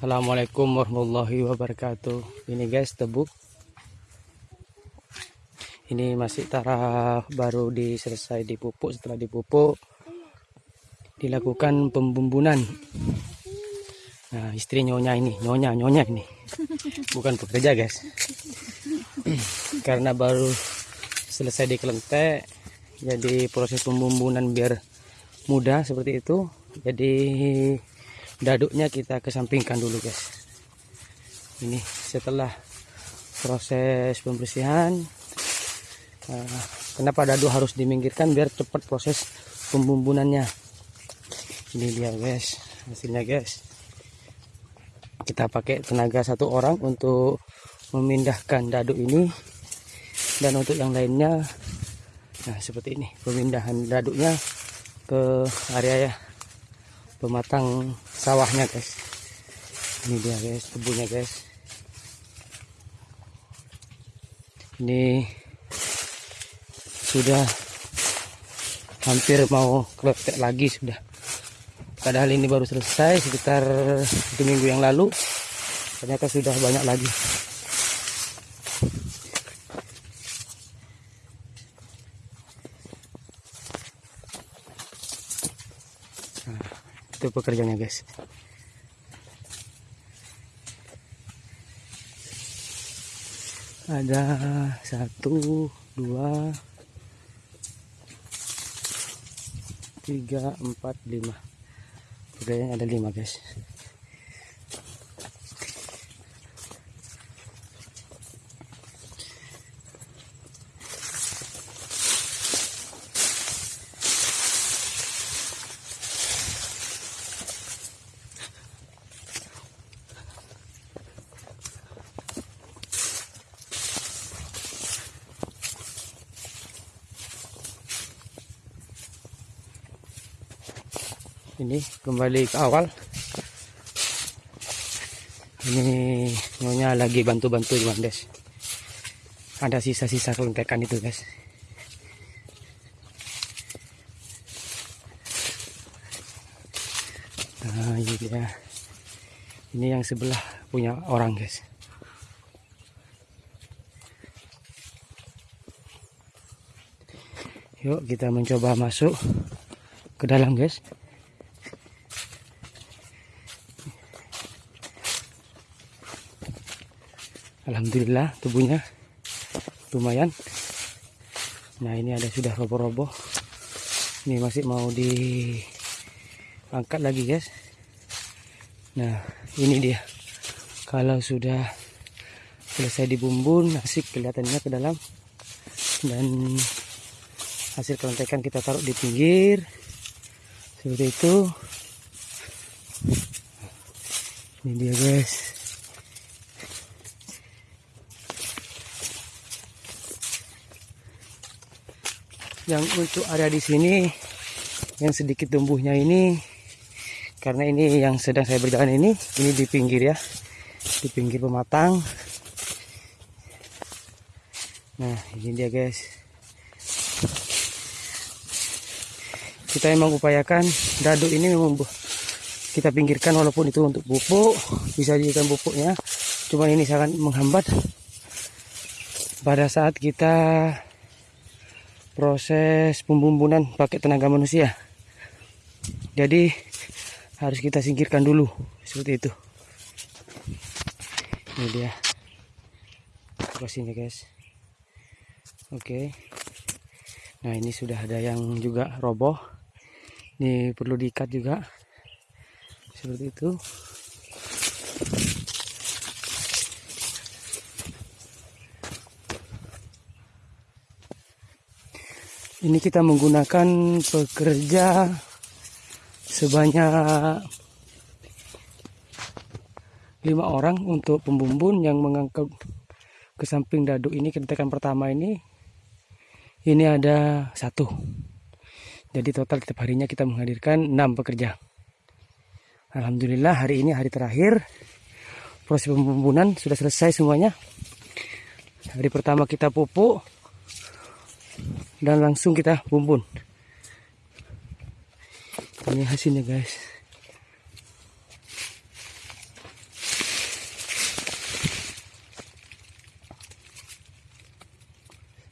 Assalamualaikum warahmatullahi wabarakatuh. Ini guys tebu ini masih taraf baru diselesai dipupuk. Setelah dipupuk dilakukan pembumbunan. Nah istri nyonya ini nyonya nyonya ini. Bukan pekerja guys. Karena baru selesai dikelentek jadi proses pembumbunan biar mudah seperti itu. Jadi daduknya kita kesampingkan dulu guys. Ini setelah proses pembersihan uh, kenapa dadu harus diminggirkan biar cepat proses pembumbunannya? Ini dia guys hasilnya guys. Kita pakai tenaga satu orang untuk memindahkan dadu ini. Dan untuk yang lainnya nah seperti ini pemindahan daduknya ke area ya pematang sawahnya guys. Ini dia guys kebunnya guys. Ini sudah hampir mau kletek lagi sudah. Padahal ini baru selesai sekitar satu minggu yang lalu. Ternyata sudah banyak lagi itu pekerjaannya guys. Ada satu dua tiga empat lima. Pekerjaannya ada lima guys ini kembali ke awal. Ini nyonya lagi bantu-bantu cuman guys ada sisa-sisa kelentekan itu guys. Nah ini dia. Ini yang sebelah punya orang guys. Yuk kita mencoba masuk ke dalam guys Alhamdulillah tubuhnya lumayan. Nah ini ada sudah roboh-roboh. Ini masih mau diangkat lagi guys. Nah ini dia. Kalau sudah selesai dibumbun asik kelihatannya ke dalam. Dan hasil kelontekan kita taruh di pinggir. Seperti itu. Ini dia guys yang untuk area di sini yang sedikit tumbuhnya ini karena ini yang sedang saya berjalan ini ini di pinggir ya di pinggir pematang. Nah ini dia guys. Kita memang upayakan dadu ini memang kita pinggirkan walaupun itu untuk pupuk bisa dijadikan pupuknya. Cuma ini sangat menghambat. Pada saat kita proses pembumbunan pakai tenaga manusia. Jadi harus kita singkirkan dulu seperti itu. Ini dia. Lokasinya guys. Oke. Nah ini sudah ada yang juga roboh. Ini perlu diikat juga. Seperti itu ini kita menggunakan pekerja sebanyak lima orang untuk pembumbun yang mengangkut ke samping dadu ini. Kedetekan pertama ini ini ada satu. Jadi total setiap harinya kita menghadirkan enam pekerja. Alhamdulillah hari ini hari terakhir proses pembumbunan sudah selesai semuanya. Hari pertama kita pupuk dan langsung kita bumbun. Ini hasilnya guys.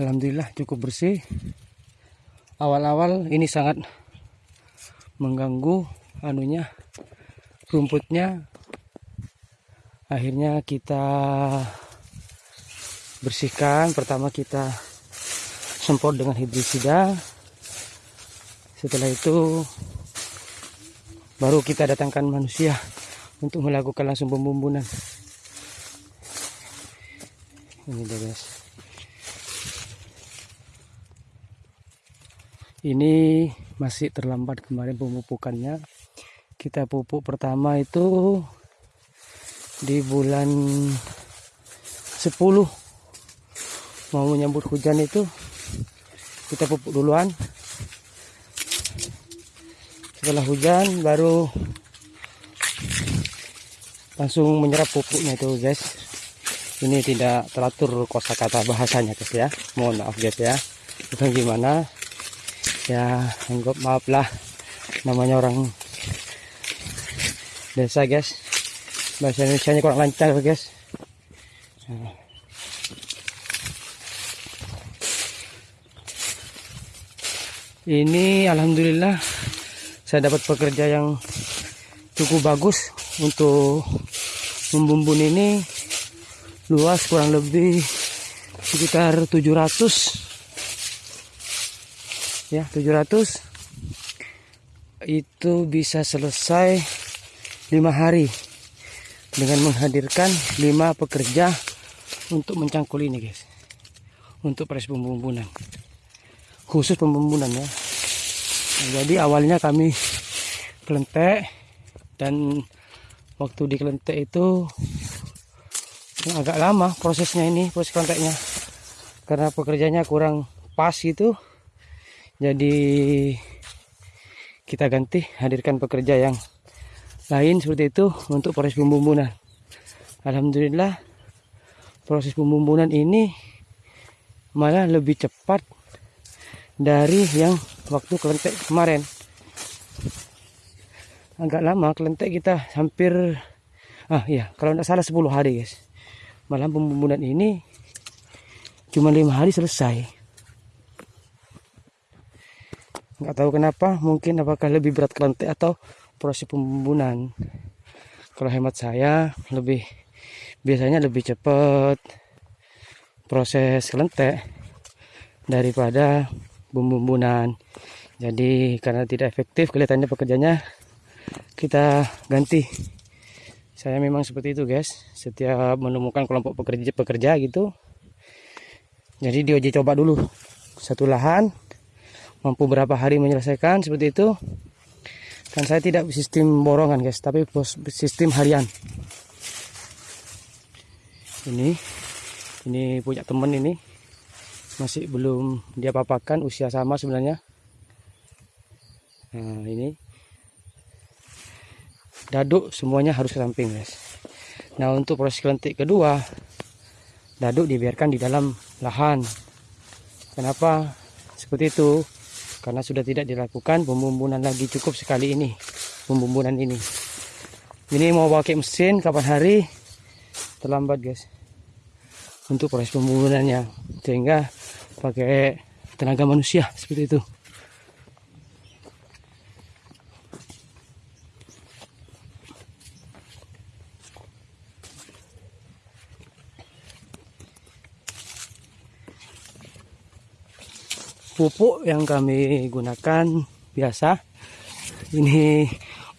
Alhamdulillah cukup bersih. Awal-awal ini sangat mengganggu anunya rumputnya. Akhirnya kita bersihkan. Pertama kita semprot dengan hidrisida. Setelah itu baru kita datangkan manusia untuk melakukan langsung pembumbunan. Ini dia guys. Ini masih terlambat kemarin pemupukannya. Kita pupuk pertama itu di bulan 10 mau menyambut hujan itu kita pupuk duluan. Setelah hujan baru langsung menyerap pupuknya itu guys. Ini tidak teratur kosakata bahasanya guys ya. Mohon maaf guys ya. Bukan gimana. Ya anggap maaf lah. Namanya orang desa guys. Bahasa Indonesia kurang lancar guys. Nah. Ini alhamdulillah saya dapat pekerja yang cukup bagus untuk membumbun ini. Luas kurang lebih sekitar 700 ya 700 itu bisa selesai lima hari dengan menghadirkan lima pekerja untuk mencangkul ini guys. Untuk proses pembumbunan. Khusus pembumbunan ya jadi awalnya kami kelentek dan waktu di kelentek itu agak lama prosesnya ini proses kelenteknya. Karena pekerjanya kurang pas itu jadi kita ganti hadirkan pekerja yang lain seperti itu untuk proses pembumbunan. Alhamdulillah proses pembumbunan ini malah lebih cepat dari yang waktu kelentek kemarin. Agak lama kelentek kita hampir ah iya kalau tidak salah 10 hari guys. Malam pembumbunan ini cuma lima hari selesai. Nggak tahu kenapa mungkin apakah lebih berat kelentek atau proses pembumbunan kalau hemat saya lebih biasanya lebih cepat proses kelentek daripada bumbu-bumbunan. Jadi karena tidak efektif kelihatannya pekerjanya kita ganti. Saya memang seperti itu guys. Setiap menemukan kelompok pekerja pekerja gitu jadi diuji coba dulu. Satu lahan mampu berapa hari menyelesaikan seperti itu. Dan saya tidak sistem borongan guys tapi sistem harian. Ini ini punya temen ini masih belum dia papakan usia sama sebenarnya. Nah ini. Daduk semuanya harus ke guys. Nah untuk proses kelentik kedua daduk dibiarkan di dalam lahan. Kenapa seperti itu? Karena sudah tidak dilakukan pembumbunan lagi cukup sekali ini pembumbunan ini. Ini mau pakai mesin kapan hari? Terlambat guys untuk proses pembumbulannya sehingga pakai tenaga manusia seperti itu. Pupuk yang kami gunakan biasa ini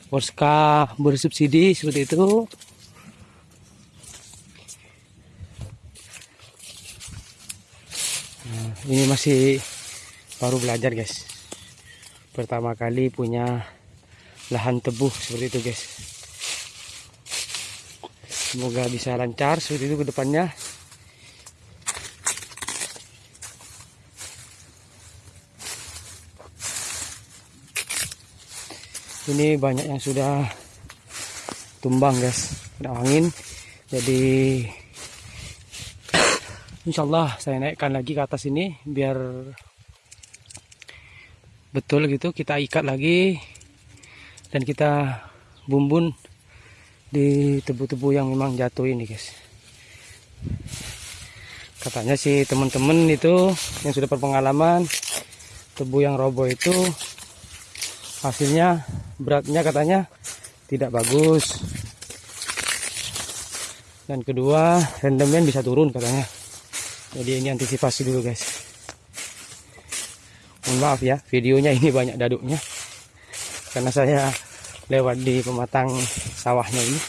Orska bersubsidi seperti itu ini masih baru belajar guys. Pertama kali punya lahan tebuh seperti itu guys. Semoga bisa lancar seperti itu ke depannya. Ini banyak yang sudah tumbang guys. Kena angin jadi Insya Allah saya naikkan lagi ke atas ini biar betul gitu. Kita ikat lagi dan kita bumbun di tebu-tebu yang memang jatuh ini guys. Katanya sih teman-teman itu yang sudah berpengalaman tebu yang roboh itu hasilnya beratnya katanya tidak bagus. Dan kedua rendemen bisa turun katanya jadi ini antisipasi dulu guys. Mohon maaf ya videonya ini banyak daduknya. Karena saya lewat di pematang sawahnya ini.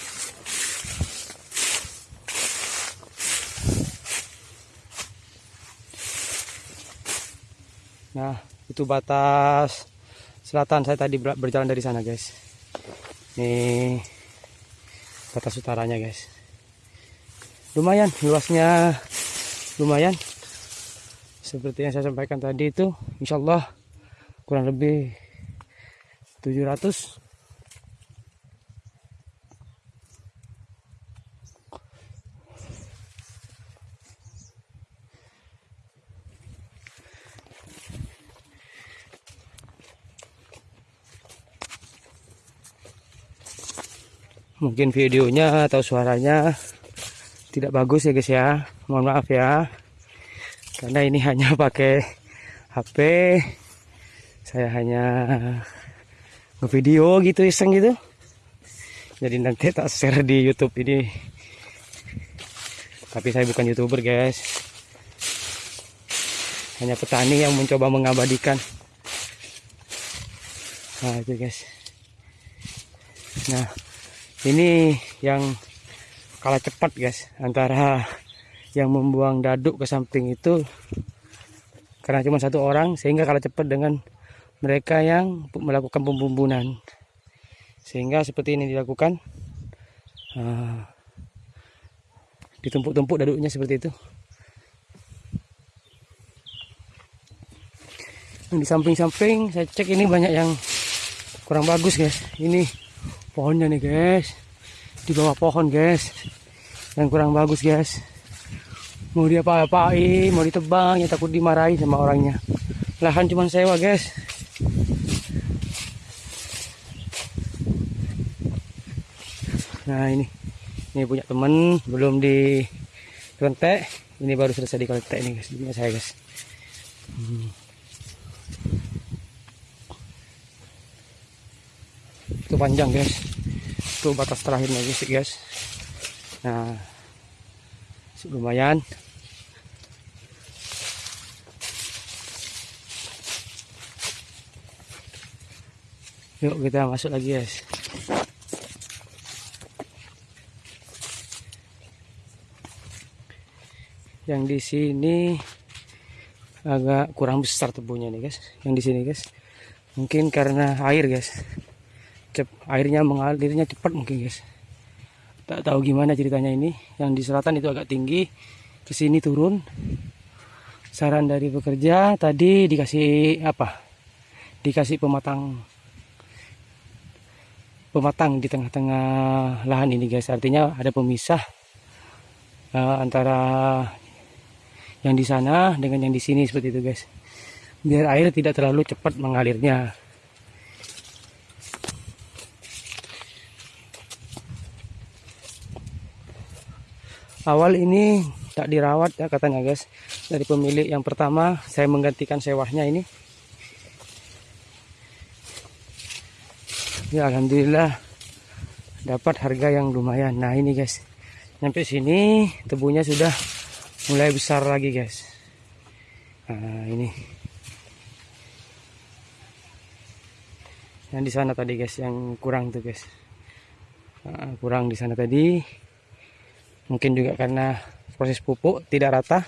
Nah itu batas selatan saya tadi berjalan dari sana guys. Ini batas utaranya guys. Lumayan luasnya lumayan. Seperti yang saya sampaikan tadi itu insya Allah kurang lebih 700 mungkin videonya atau suaranya tidak bagus ya guys ya mohon maaf ya. Karena ini hanya pakai HP saya hanya ngevideo gitu iseng gitu. Jadi nanti tak share di YouTube ini. Tapi saya bukan youtuber guys. Hanya petani yang mencoba mengabadikan. Nah itu guys. Nah ini yang kalah cepat guys antara yang membuang daduk ke samping itu karena cuma satu orang sehingga kalah cepat dengan mereka yang melakukan pembumbunan sehingga seperti ini dilakukan. Uh, ditumpuk-tumpuk daduknya seperti itu. Di samping-samping saya cek ini banyak yang kurang bagus guys. Ini pohonnya nih guys. Di bawah pohon guys. Yang kurang bagus guys mau dia apa-apain mau ditebang ya takut dimarahi sama orangnya. Lahan cuma sewa guys. Nah ini. Ini punya temen belum di kontek ini baru selesai di kontek ini guys ini saya guys. Hmm. itu panjang guys. Itu batas terakhirnya guys. Nah lumayan. Yuk kita masuk lagi guys. Yang di sini agak kurang besar tebunya nih guys. Yang di sini guys. Mungkin karena air guys. Cep airnya mengalirnya cepat mungkin guys tak tahu gimana ceritanya ini. Yang di selatan itu agak tinggi ke sini turun. Saran dari pekerja tadi dikasih apa? Dikasih pematang pematang di tengah-tengah lahan ini guys. Artinya ada pemisah uh, antara yang di sana dengan yang di sini seperti itu guys. Biar air tidak terlalu cepat mengalirnya awal ini tak dirawat ya katanya guys. Dari pemilik yang pertama saya menggantikan sewahnya ini. Ya Alhamdulillah dapat harga yang lumayan. Nah ini guys. Sampai sini tebunya sudah mulai besar lagi guys. Nah ini. Yang di sana tadi guys yang kurang tuh guys. Nah, kurang di sana tadi mungkin juga karena proses pupuk tidak rata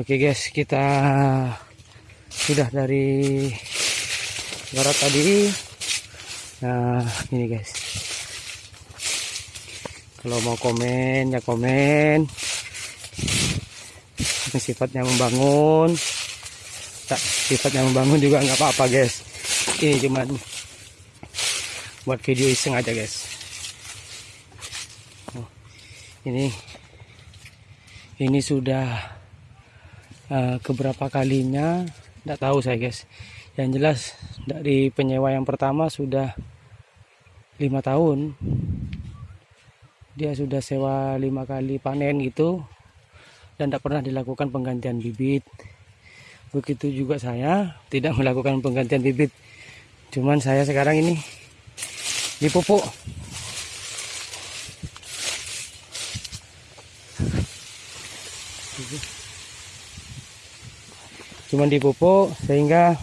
Oke guys, kita sudah dari barat tadi. Nah, ini guys. Kalau mau komen ya komen. Sifatnya membangun. Tak sifatnya membangun juga nggak apa-apa guys. Ini cuman buat video iseng aja guys. Oh, ini ini sudah uh, keberapa kalinya? Nggak tahu saya guys. Yang jelas dari penyewa yang pertama sudah lima tahun. Dia sudah sewa lima kali panen gitu dan tidak pernah dilakukan penggantian bibit. Begitu juga saya tidak melakukan penggantian bibit. Cuman saya sekarang ini dipupuk cuman dipupuk sehingga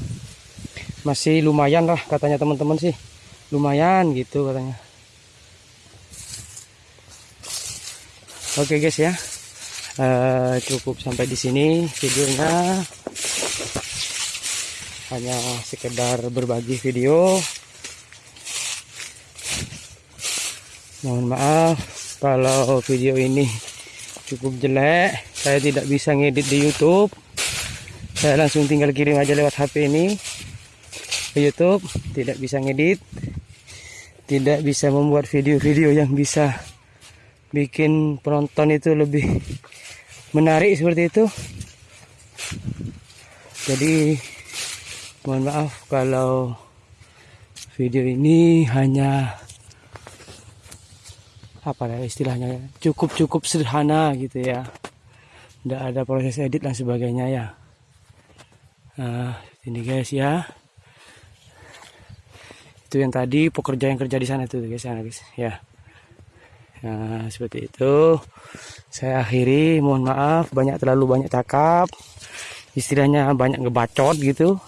masih lumayan lah katanya teman-teman sih. Lumayan gitu katanya. Oke guys ya uh, cukup sampai di sini videonya. Hanya sekedar berbagi video. Mohon maaf kalau video ini cukup jelek. Saya tidak bisa ngedit di YouTube. Saya langsung tinggal kirim aja lewat HP ini ke YouTube. Tidak bisa ngedit. Tidak bisa membuat video-video yang bisa bikin penonton itu lebih menarik seperti itu jadi mohon maaf kalau video ini hanya apa ya istilahnya cukup cukup sederhana gitu ya tidak ada proses edit dan sebagainya ya Nah, ini guys ya. Itu yang tadi pekerja yang kerja di sana itu guys ya guys ya. Nah, seperti itu. Saya akhiri, mohon maaf banyak terlalu banyak cakap. Istilahnya banyak ngebacot gitu.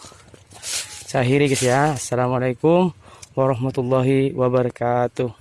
Saya akhiri guys ya. Assalamualaikum warahmatullahi wabarakatuh.